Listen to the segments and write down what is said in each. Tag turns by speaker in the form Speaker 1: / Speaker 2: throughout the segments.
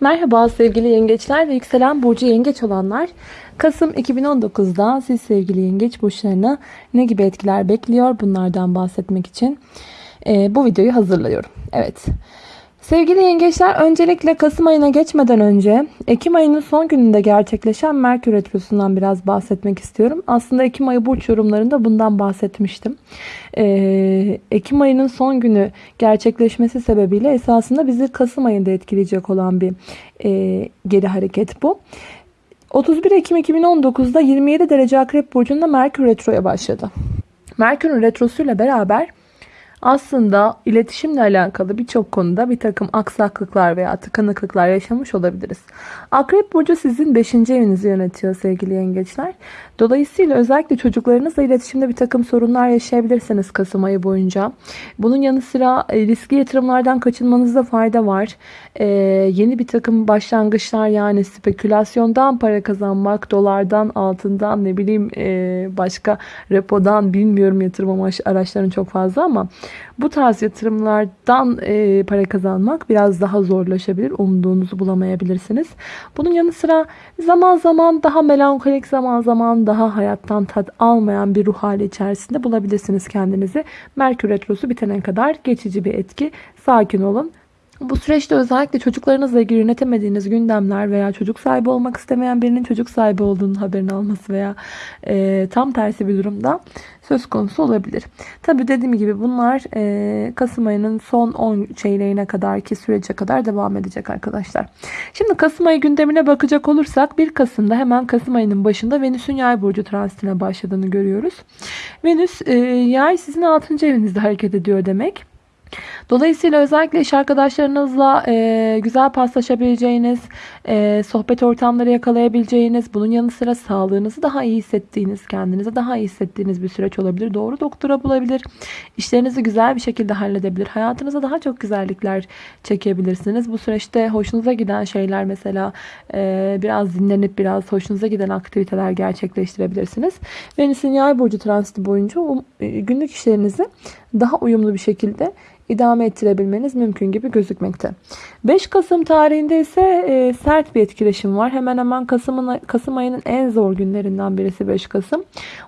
Speaker 1: Merhaba sevgili yengeçler ve yükselen burcu yengeç olanlar. Kasım 2019'da siz sevgili yengeç burçlarına ne gibi etkiler bekliyor bunlardan bahsetmek için e, bu videoyu hazırlıyorum. Evet. Sevgili yengeçler öncelikle Kasım ayına geçmeden önce Ekim ayının son gününde gerçekleşen Merkür Retrosu'ndan biraz bahsetmek istiyorum. Aslında Ekim ayı burç yorumlarında bundan bahsetmiştim. Ee, Ekim ayının son günü gerçekleşmesi sebebiyle esasında bizi Kasım ayında etkileyecek olan bir e, geri hareket bu. 31 Ekim 2019'da 27 derece Akrep Burcu'nda Merkür Retro'ya başladı. Merkür'ün retrosuyla beraber aslında iletişimle alakalı birçok konuda bir takım aksaklıklar veya tıkanıklıklar yaşamış olabiliriz. Akrep Burcu sizin 5. evinizi yönetiyor sevgili yengeçler. Dolayısıyla özellikle çocuklarınızla iletişimde bir takım sorunlar yaşayabilirsiniz Kasım ayı boyunca. Bunun yanı sıra e, riskli yatırımlardan kaçınmanızda fayda var. Ee, yeni bir takım başlangıçlar yani spekülasyondan para kazanmak, dolardan, altından ne bileyim e, başka repodan bilmiyorum yatırım araçlarının çok fazla ama bu tarz yatırımlardan e, para kazanmak biraz daha zorlaşabilir. Umduğunuzu bulamayabilirsiniz. Bunun yanı sıra zaman zaman daha melankolik zaman zaman daha hayattan tat almayan bir ruh hali içerisinde bulabilirsiniz kendinizi. Merkür Retrosu bitene kadar geçici bir etki. Sakin olun. Bu süreçte özellikle çocuklarınızla ilgili yönetemediğiniz gündemler veya çocuk sahibi olmak istemeyen birinin çocuk sahibi olduğunu haberini alması veya e, tam tersi bir durumda söz konusu olabilir. Tabi dediğim gibi bunlar e, Kasım ayının son 10 çeyreğine kadar ki sürece kadar devam edecek arkadaşlar. Şimdi Kasım ayı gündemine bakacak olursak 1 Kasım'da hemen Kasım ayının başında Venüs'ün yay burcu transitine başladığını görüyoruz. Venüs e, yay sizin 6. evinizde hareket ediyor demek. Dolayısıyla özellikle iş arkadaşlarınızla e, güzel paslaşabileceğiniz, e, sohbet ortamları yakalayabileceğiniz, bunun yanı sıra sağlığınızı daha iyi hissettiğiniz, kendinize daha iyi hissettiğiniz bir süreç olabilir. Doğru doktora bulabilir, işlerinizi güzel bir şekilde halledebilir, hayatınıza daha çok güzellikler çekebilirsiniz. Bu süreçte hoşunuza giden şeyler mesela e, biraz dinlenip biraz hoşunuza giden aktiviteler gerçekleştirebilirsiniz. Venüs'ün yay burcu transiti boyunca e, günlük işlerinizi daha uyumlu bir şekilde idame ettirebilmeniz mümkün gibi gözükmekte. 5 Kasım tarihinde ise e, sert bir etkileşim var. Hemen hemen Kasım'ın Kasım ayının en zor günlerinden birisi 5 Kasım.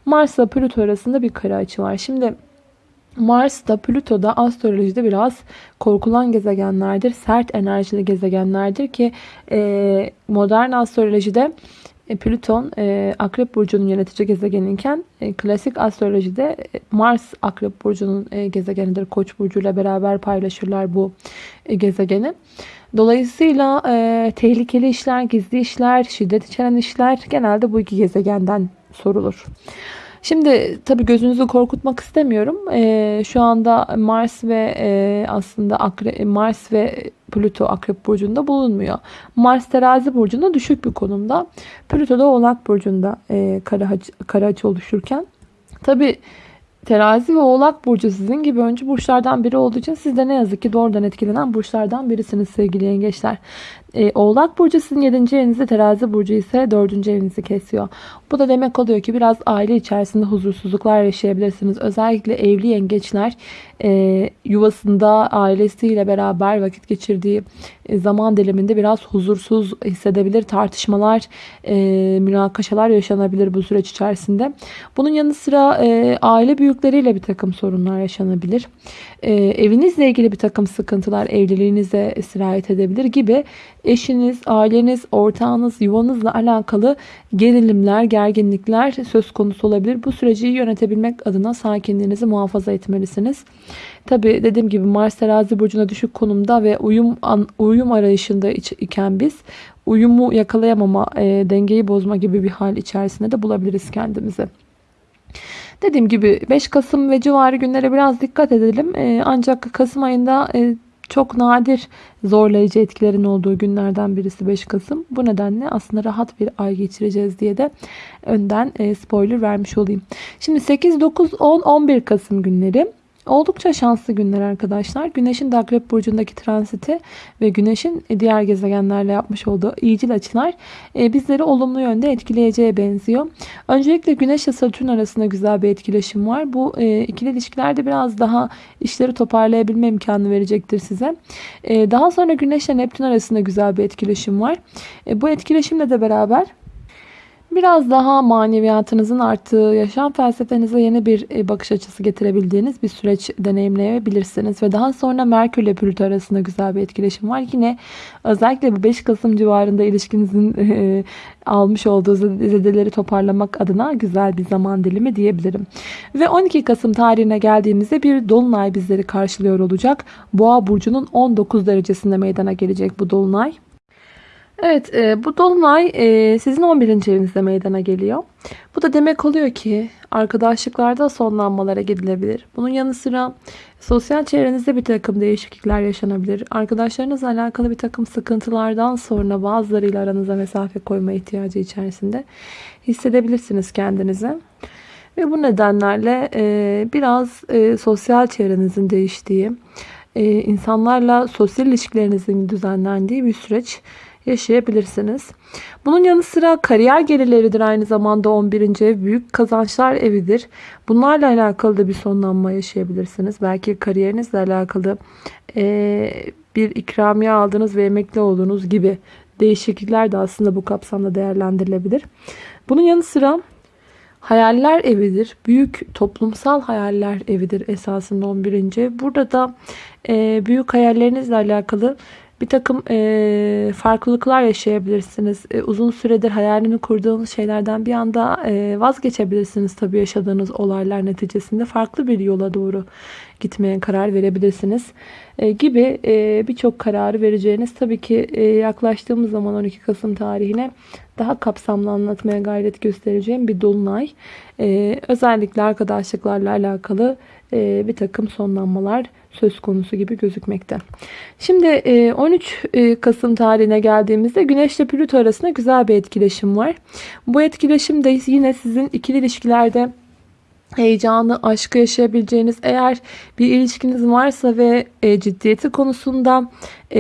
Speaker 1: Mars ile Plüto arasında bir kare açı var. Şimdi Mars da Plüto da astrolojide biraz korkulan gezegenlerdir. Sert enerjili gezegenlerdir ki e, modern astrolojide e, Plüton e, Akrep Burcu'nun yönetici gezegeninken e, klasik astrolojide Mars Akrep Burcu'nun gezegenidir. Koç Burcu ile beraber paylaşırlar bu gezegeni. Dolayısıyla e, tehlikeli işler, gizli işler, şiddet içeren işler genelde bu iki gezegenden sorulur. Şimdi tabii gözünüzü korkutmak istemiyorum. E, şu anda Mars ve e, aslında Akre, Mars ve Plüto Akrep Burcu'nda bulunmuyor. Mars Terazi Burcu'nda düşük bir konumda. Plüto da Oğlak Burcu'nda e, kara, kara açı oluşurken. Tabii Terazi ve Oğlak Burcu sizin gibi öncü burçlardan biri olduğu için siz de ne yazık ki doğrudan etkilenen burçlardan birisiniz sevgili yengeçler. E, Oğlak Burcu sizin 7. evinizde, Terazi Burcu ise 4. evinizi kesiyor. Bu da demek oluyor ki biraz aile içerisinde huzursuzluklar yaşayabilirsiniz. Özellikle evli yengeçler e, yuvasında ailesiyle beraber vakit geçirdiği e, zaman diliminde biraz huzursuz hissedebilir. Tartışmalar, e, münakaşalar yaşanabilir bu süreç içerisinde. Bunun yanı sıra e, aile büyükleriyle bir takım sorunlar yaşanabilir. E, evinizle ilgili bir takım sıkıntılar evliliğinize sirayet edebilir gibi eşiniz, aileniz, ortağınız, yuvanızla alakalı gerilimler, gerginlikler söz konusu olabilir. Bu süreci yönetebilmek adına sakinliğinizi muhafaza etmelisiniz. Tabi dediğim gibi Mars terazi burcuna düşük konumda ve uyum uyum arayışında iken biz uyumu yakalayamama, e, dengeyi bozma gibi bir hal içerisinde de bulabiliriz kendimizi. Dediğim gibi 5 Kasım ve civarı günlere biraz dikkat edelim. E, ancak Kasım ayında e, çok nadir zorlayıcı etkilerin olduğu günlerden birisi 5 Kasım. Bu nedenle aslında rahat bir ay geçireceğiz diye de önden e, spoiler vermiş olayım. Şimdi 8, 9, 10, 11 Kasım günleri Oldukça şanslı günler arkadaşlar. Güneşin de Akrep Burcu'ndaki transiti ve Güneş'in diğer gezegenlerle yapmış olduğu iyicil açılar e, bizleri olumlu yönde etkileyeceğe benziyor. Öncelikle Güneş ile Satürn arasında güzel bir etkileşim var. Bu e, ikili ilişkilerde biraz daha işleri toparlayabilme imkanı verecektir size. E, daha sonra Güneş ile Neptün arasında güzel bir etkileşim var. Bu etkileşimle de beraber biraz daha maneviyatınızın arttığı, yaşam felsefenize yeni bir e, bakış açısı getirebildiğiniz bir süreç deneyimleyebilirsiniz. Ve daha sonra Merkür ile Plüto arasında güzel bir etkileşim var. Yine özellikle bu 5 Kasım civarında ilişkinizin e, almış olduğu zedeleri toparlamak adına güzel bir zaman dilimi diyebilirim. Ve 12 Kasım tarihine geldiğimizde bir dolunay bizleri karşılıyor olacak. Boğa burcunun 19 derecesinde meydana gelecek bu dolunay. Evet e, bu dolunay e, sizin 11. evinizde meydana geliyor. Bu da demek oluyor ki arkadaşlıklarda sonlanmalara gidilebilir. Bunun yanı sıra sosyal çevrenizde bir takım değişiklikler yaşanabilir. Arkadaşlarınızla alakalı bir takım sıkıntılardan sonra bazılarıyla aranıza mesafe koyma ihtiyacı içerisinde hissedebilirsiniz kendinizi. Ve bu nedenlerle e, biraz e, sosyal çevrenizin değiştiği, e, insanlarla sosyal ilişkilerinizin düzenlendiği bir süreç yaşayabilirsiniz. Bunun yanı sıra kariyer gelirleridir aynı zamanda 11. ev. Büyük kazançlar evidir. Bunlarla alakalı da bir sonlanma yaşayabilirsiniz. Belki kariyerinizle alakalı e, bir ikramiye aldınız ve emekli olduğunuz gibi değişiklikler de aslında bu kapsamda değerlendirilebilir. Bunun yanı sıra hayaller evidir. Büyük toplumsal hayaller evidir esasında 11. ev. Burada da e, büyük hayallerinizle alakalı bir takım e, farklılıklar yaşayabilirsiniz. E, uzun süredir hayalini kurduğunuz şeylerden bir anda e, vazgeçebilirsiniz tabii yaşadığınız olaylar neticesinde. Farklı bir yola doğru gitmeye karar verebilirsiniz. E, gibi e, birçok kararı vereceğiniz tabii ki e, yaklaştığımız zaman 12 Kasım tarihine daha kapsamlı anlatmaya gayret göstereceğim bir dolunay. E, özellikle arkadaşlıklarla alakalı e, bir takım sonlanmalar söz konusu gibi gözükmekte. Şimdi 13 e, e, Kasım tarihine geldiğimizde Güneş ile Plüto arasında güzel bir etkileşim var. Bu etkileşim de yine sizin ikili ilişkilerde heyecanı, aşkı yaşayabileceğiniz eğer bir ilişkiniz varsa ve ciddiyeti konusunda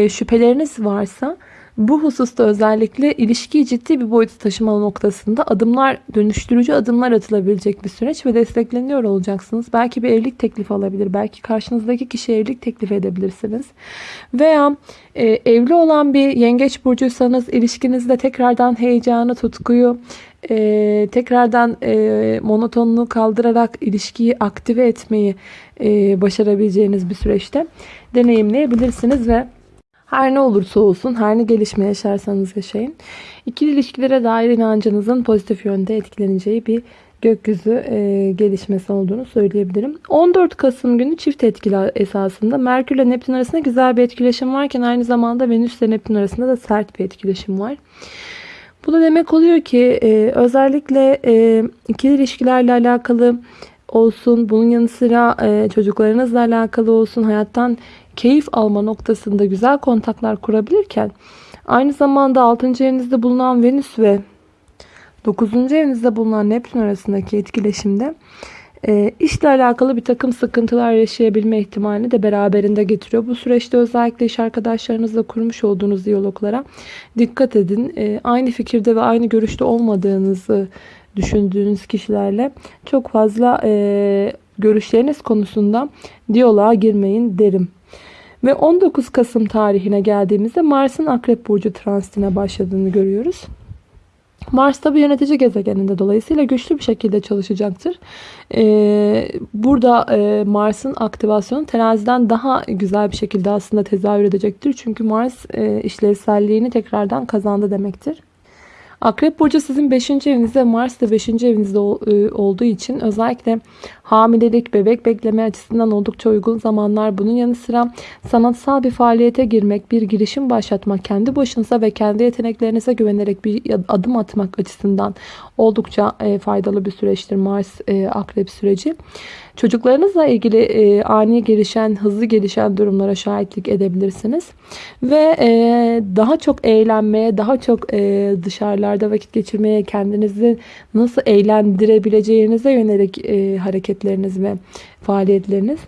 Speaker 1: şüpheleriniz varsa bu hususta özellikle ilişkiyi ciddi bir boyuta taşıma noktasında adımlar, dönüştürücü adımlar atılabilecek bir süreç ve destekleniyor olacaksınız. Belki bir evlilik teklifi alabilir. Belki karşınızdaki kişiye evlilik teklif edebilirsiniz. Veya e, evli olan bir yengeç burcuysanız ilişkinizde tekrardan heyecanı, tutkuyu, e, tekrardan e, monotonluğu kaldırarak ilişkiyi aktive etmeyi e, başarabileceğiniz bir süreçte deneyimleyebilirsiniz ve her ne olursa olsun, her ne gelişme yaşarsanız yaşayın. İkili ilişkilere dair inancınızın pozitif yönde etkileneceği bir gökyüzü e, gelişmesi olduğunu söyleyebilirim. 14 Kasım günü çift etkili esasında Merkür ile Neptün arasında güzel bir etkileşim varken aynı zamanda Venüs ile Neptün arasında da sert bir etkileşim var. Bu da demek oluyor ki e, özellikle e, ikili ilişkilerle alakalı olsun, bunun yanı sıra e, çocuklarınızla alakalı olsun, hayattan keyif alma noktasında güzel kontaklar kurabilirken aynı zamanda 6. evinizde bulunan Venüs ve 9. evinizde bulunan Neptün arasındaki etkileşimde e, işle alakalı bir takım sıkıntılar yaşayabilme ihtimalini de beraberinde getiriyor. Bu süreçte özellikle iş arkadaşlarınızla kurmuş olduğunuz diyaloglara dikkat edin. E, aynı fikirde ve aynı görüşte olmadığınızı düşündüğünüz kişilerle çok fazla e, görüşleriniz konusunda diyaloğa girmeyin derim. Ve 19 Kasım tarihine geldiğimizde Mars'ın Akrep Burcu transitine başladığını görüyoruz. Mars tabi yönetici gezegeninde dolayısıyla güçlü bir şekilde çalışacaktır. Ee, burada e, Mars'ın aktivasyonu teraziden daha güzel bir şekilde aslında tezahür edecektir. Çünkü Mars e, işlevselliğini tekrardan kazandı demektir. Akrep Burcu sizin 5. evinizde Mars da 5. evinizde e, olduğu için özellikle hamilelik, bebek bekleme açısından oldukça uygun zamanlar. Bunun yanı sıra sanatsal bir faaliyete girmek, bir girişim başlatmak, kendi başınıza ve kendi yeteneklerinize güvenerek bir adım atmak açısından oldukça e, faydalı bir süreçtir Mars e, Akrep süreci. Çocuklarınızla ilgili e, ani gelişen, hızlı gelişen durumlara şahitlik edebilirsiniz. Ve e, daha çok eğlenmeye, daha çok e, dışarılarda vakit geçirmeye, kendinizi nasıl eğlendirebileceğinize yönelik e, hareketleriniz ve faaliyetleriniz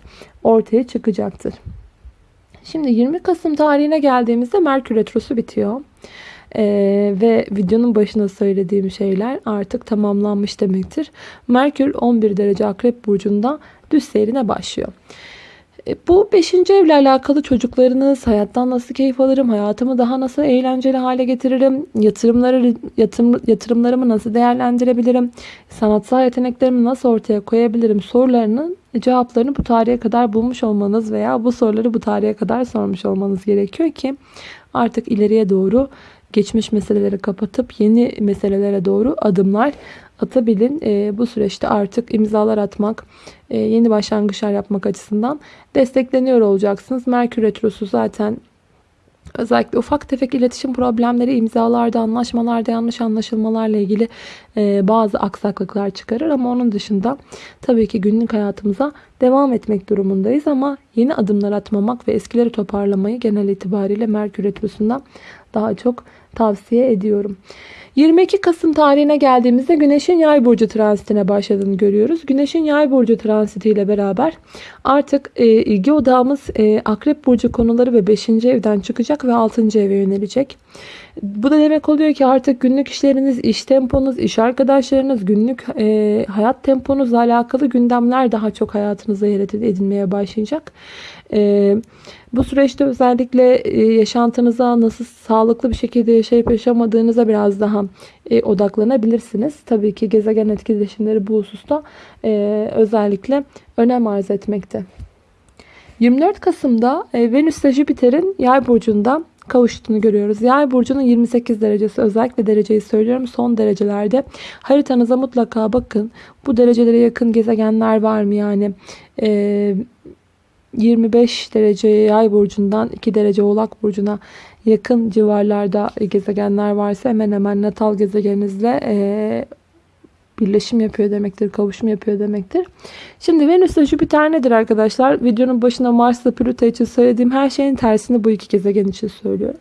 Speaker 1: ortaya çıkacaktır. Şimdi 20 Kasım tarihine geldiğimizde Merkür Retrosu bitiyor. Ee, ve videonun başında söylediğim şeyler artık tamamlanmış demektir. Merkür 11 derece Akrep Burcu'nda düz seyrine başlıyor. E, bu 5. evle alakalı çocuklarınız, hayattan nasıl keyif alırım, hayatımı daha nasıl eğlenceli hale getiririm, yatırımları, yatırım, yatırımlarımı nasıl değerlendirebilirim, sanatsal yeteneklerimi nasıl ortaya koyabilirim sorularının cevaplarını bu tarihe kadar bulmuş olmanız veya bu soruları bu tarihe kadar sormuş olmanız gerekiyor ki artık ileriye doğru geçmiş meseleleri kapatıp yeni meselelere doğru adımlar atabilin. E, bu süreçte artık imzalar atmak, e, yeni başlangıçlar yapmak açısından destekleniyor olacaksınız. Merkür Retrosu zaten Özellikle ufak tefek iletişim problemleri, imzalarda, anlaşmalarda yanlış anlaşılmalarla ilgili e, bazı aksaklıklar çıkarır. Ama onun dışında tabii ki günlük hayatımıza devam etmek durumundayız. Ama yeni adımlar atmamak ve eskileri toparlamayı genel itibariyle Merkür Retrosu'nda daha çok tavsiye ediyorum. 22 Kasım tarihine geldiğimizde Güneş'in Yay burcu transitine başladığını görüyoruz. Güneş'in Yay burcu transitiyle beraber artık e, ilgi odağımız e, Akrep burcu konuları ve 5. evden çıkacak ve 6. eve yönelecek. Bu da demek oluyor ki artık günlük işleriniz, iş temponuz, iş arkadaşlarınız, günlük e, hayat temponuzla alakalı gündemler daha çok hayatınıza yer edinmeye başlayacak. E, bu süreçte özellikle e, yaşantınıza nasıl sağlıklı bir şekilde yaşayıp yaşamadığınıza biraz daha e, odaklanabilirsiniz. Tabii ki gezegen etkileşimleri bu hususta e, özellikle önem arz etmekte. 24 Kasım'da Venüs ile Jüpiter'in yay burcunda kavuştuğunu görüyoruz. Yay burcunun 28 derecesi özellikle dereceyi söylüyorum. Son derecelerde haritanıza mutlaka bakın. Bu derecelere yakın gezegenler var mı? Yani e, 25 derece yay burcundan 2 derece oğlak burcuna yakın civarlarda gezegenler varsa hemen hemen natal gezegeninizle e, birleşim yapıyor demektir, kavuşum yapıyor demektir. Şimdi Venüs ile Jüpiter nedir arkadaşlar? Videonun başında Mars ile Plüto için söylediğim her şeyin tersini bu iki gezegen için söylüyorum.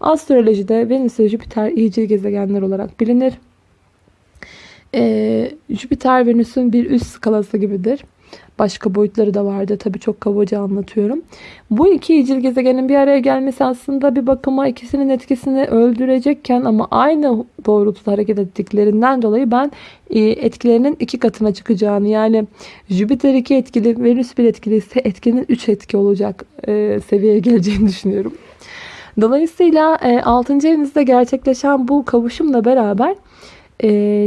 Speaker 1: Astrolojide Venüs ile Jüpiter iyicil gezegenler olarak bilinir. Ee, Jüpiter Venüs'ün bir üst skalası gibidir. Başka boyutları da vardı. Tabii çok kabaca anlatıyorum. Bu iki icil gezegenin bir araya gelmesi aslında bir bakıma ikisinin etkisini öldürecekken ama aynı doğrultuda hareket ettiklerinden dolayı ben e, etkilerinin iki katına çıkacağını yani Jüpiter iki etkili, Venüs bir etkili ise etkinin üç etki olacak e, seviyeye geleceğini düşünüyorum. Dolayısıyla 6. E, evinizde gerçekleşen bu kavuşumla beraber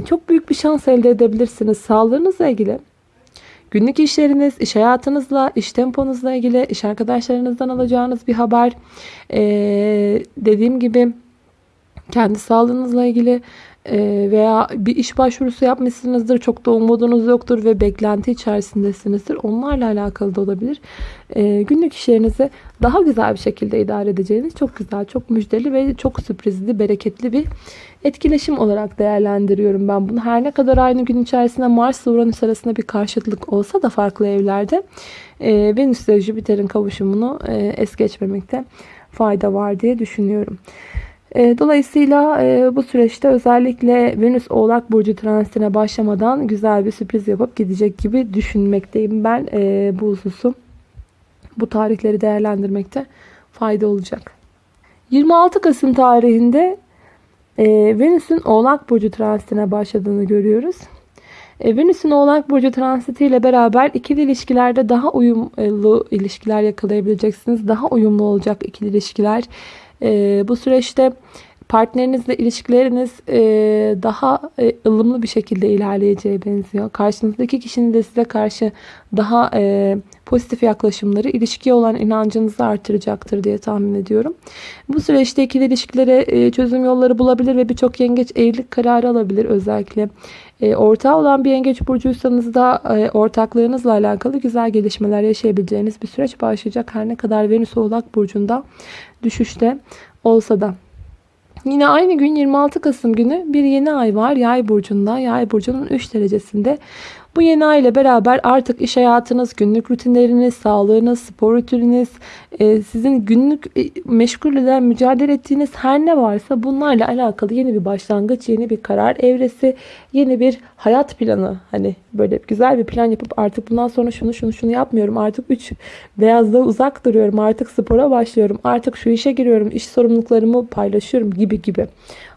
Speaker 1: çok büyük bir şans elde edebilirsiniz. Sağlığınızla ilgili Günlük işleriniz, iş hayatınızla, iş temponuzla ilgili, iş arkadaşlarınızdan alacağınız bir haber. Ee, dediğim gibi kendi sağlığınızla ilgili veya bir iş başvurusu yapmışsınızdır. Çok da umudunuz yoktur ve beklenti içerisindesinizdir. Onlarla alakalı da olabilir. E, günlük işlerinizi daha güzel bir şekilde idare edeceğiniz çok güzel, çok müjdeli ve çok sürprizli, bereketli bir etkileşim olarak değerlendiriyorum ben bunu. Her ne kadar aynı gün içerisinde Mars ile Uranüs arasında bir karşıtlık olsa da farklı evlerde e, Venüs ile Jüpiter'in kavuşumunu e, es geçmemekte fayda var diye düşünüyorum. E, dolayısıyla e, bu süreçte özellikle Venüs Oğlak Burcu transitine başlamadan güzel bir sürpriz yapıp gidecek gibi düşünmekteyim. Ben e, bu hususu bu tarihleri değerlendirmekte fayda olacak. 26 Kasım tarihinde Venüs'ün Oğlak Burcu transitine başladığını görüyoruz. Venüs'ün Oğlak Burcu transiti ile beraber ikili ilişkilerde daha uyumlu ilişkiler yakalayabileceksiniz. Daha uyumlu olacak ikili ilişkiler. Bu süreçte partnerinizle ilişkileriniz e, daha e, ılımlı bir şekilde ilerleyeceğe benziyor. Karşınızdaki kişinin de size karşı daha e, pozitif yaklaşımları ilişkiye olan inancınızı artıracaktır diye tahmin ediyorum. Bu süreçte ikili ilişkilere e, çözüm yolları bulabilir ve birçok yengeç evlilik kararı alabilir özellikle. E, ortağı olan bir yengeç burcuysanız da e, ortaklığınızla alakalı güzel gelişmeler yaşayabileceğiniz bir süreç başlayacak. Her ne kadar Venüs Oğlak Burcu'nda düşüşte olsa da. Yine aynı gün 26 Kasım günü bir yeni ay var. Yay burcunda. Yay burcunun 3 derecesinde. Bu yeni ay ile beraber artık iş hayatınız, günlük rutinleriniz, sağlığınız, spor rutininiz, e, sizin günlük e, meşgul eden, mücadele ettiğiniz her ne varsa bunlarla alakalı yeni bir başlangıç, yeni bir karar evresi, yeni bir hayat planı. Hani böyle güzel bir plan yapıp artık bundan sonra şunu şunu şunu yapmıyorum. Artık 3 beyazlığa uzak duruyorum. Artık spora başlıyorum. Artık şu işe giriyorum. iş sorumluluklarımı paylaşıyorum gibi gibi.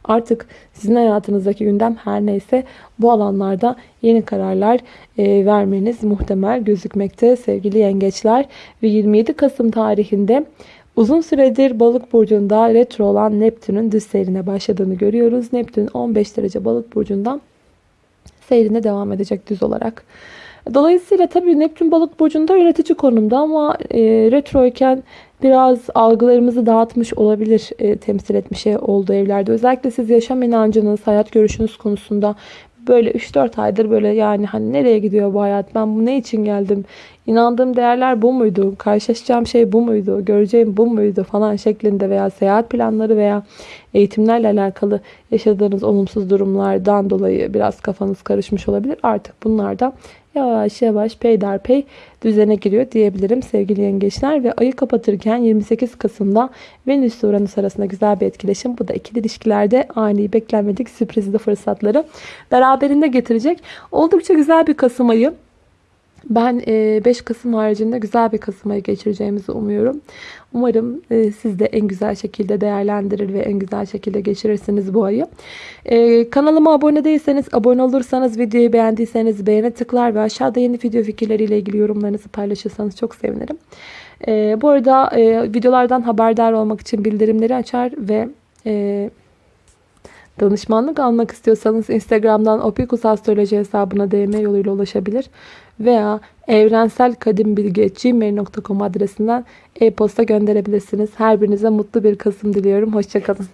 Speaker 1: Artık sizin hayatınızdaki gündem her neyse bu alanlarda yeni kararlar e, vermeniz muhtemel gözükmekte sevgili yengeçler. Ve 27 Kasım tarihinde uzun süredir balık burcunda retro olan Neptün'ün düz seyrine başladığını görüyoruz. Neptün 15 derece balık burcundan seyrine devam edecek düz olarak. Dolayısıyla tabii Neptün balık burcunda yönetici konumda ama e, retro iken biraz algılarımızı dağıtmış olabilir e, temsil etmiş olduğu evlerde. Özellikle siz yaşam inancınız, hayat görüşünüz konusunda böyle 3-4 aydır böyle yani hani nereye gidiyor bu hayat? Ben bu ne için geldim? İnandığım değerler bu muydu? Karşılaşacağım şey bu muydu? Göreceğim bu muydu? Falan şeklinde veya seyahat planları veya eğitimlerle alakalı yaşadığınız olumsuz durumlardan dolayı biraz kafanız karışmış olabilir. Artık bunlardan yavaş yavaş peyderpey düzene giriyor diyebilirim sevgili yengeçler. Ve ayı kapatırken 28 Kasım'da Venüs ile Uranüs arasında güzel bir etkileşim. Bu da ikili ilişkilerde ani beklenmedik sürprizli fırsatları beraberinde getirecek. Oldukça güzel bir Kasım ayı. Ben 5 Kasım haricinde güzel bir Kasım ayı geçireceğimizi umuyorum. Umarım e, siz de en güzel şekilde değerlendirir ve en güzel şekilde geçirirsiniz bu ayı. E, kanalıma abone değilseniz, abone olursanız, videoyu beğendiyseniz beğene tıklar ve aşağıda yeni video fikirleriyle ilgili yorumlarınızı paylaşırsanız çok sevinirim. E, bu arada videolardan haberdar olmak için bildirimleri açar ve danışmanlık almak istiyorsanız Instagram'dan Opikus Astroloji hesabına DM yoluyla ulaşabilir veya evrenselkadimbilgi.gmail.com adresinden e-posta gönderebilirsiniz. Her birinize mutlu bir Kasım diliyorum. Hoşçakalın.